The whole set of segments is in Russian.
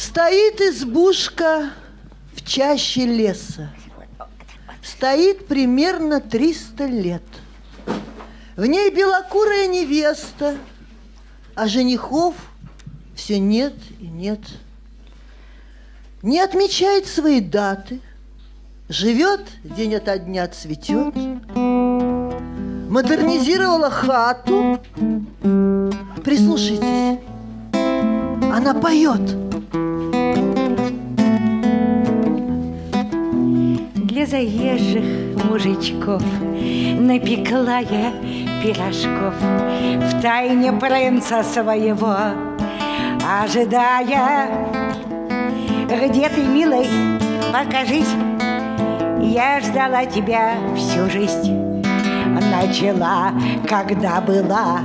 Стоит избушка в чаще леса. Стоит примерно 300 лет. В ней белокурая невеста, а женихов все нет и нет. Не отмечает свои даты, живет день ото дня цветет, модернизировала хату. Прислушайтесь, она поет. Заезжих мужичков напекла я пирожков в тайне принца своего, ожидая, где ты, милый, покажись. Я ждала тебя всю жизнь, начала, когда была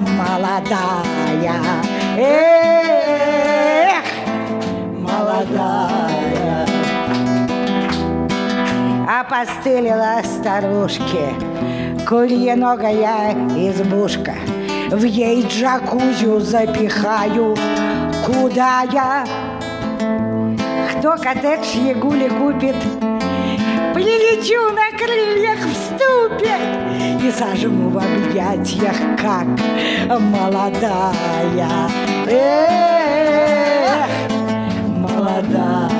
молодая. Эх, молодая. Опостылила старушке. Курьеногая избушка. В ей джакузю запихаю. Куда я? Кто коттедж Ягули купит? Прилечу на крыльях в ступе И зажму в объятиях, как молодая. Эх, молодая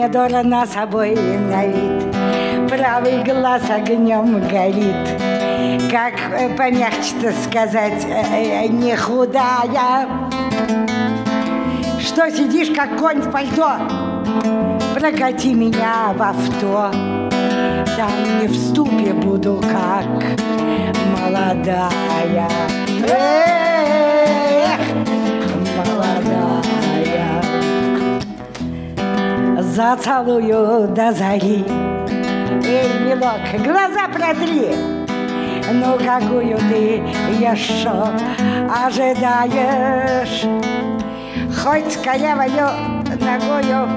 Недурно собой на вид. Правый глаз огнем горит. Как э, помягче-то сказать, э, э, не худая. Что сидишь, как конь в пальто? Прокати меня в авто. Там не в ступе буду, как молодая. Эх, Зацелую до зари Эй, милок, глаза протри. Ну, какую ты еще ожидаешь? Хоть корявою ногою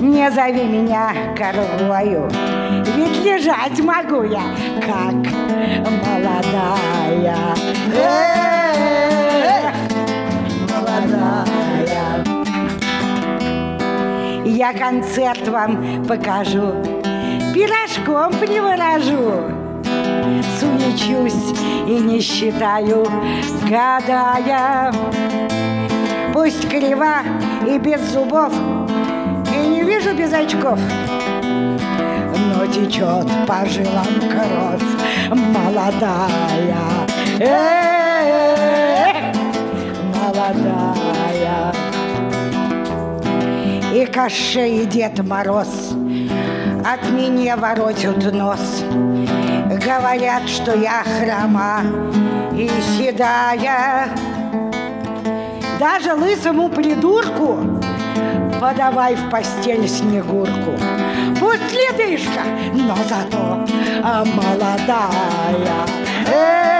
Не зови меня коровою. Ведь лежать могу я, как молодая. Эх, молодая я концерт вам покажу, пирожком приворожу. Суечусь и не считаю, гадая. Пусть крива и без зубов, и не вижу без очков, но течет по жилам кровь молодая. Эх, молодая и Кощей и Дед Мороз от меня воротят нос. Говорят, что я хрома и седая. Даже лысому придурку подавай в постель снегурку. Пусть ледышка, но зато молодая. Эх,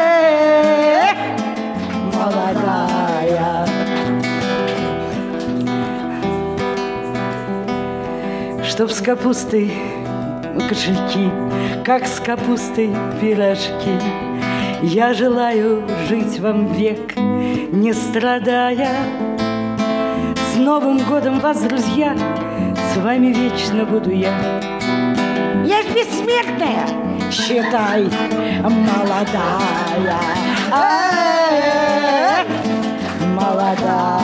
Чтоб с капустой кошельки, как с капустой пирожки. Я желаю жить вам век, не страдая. С Новым годом вас, друзья, с вами вечно буду я. Я ж бессмертная, считай, молодая. Молодая.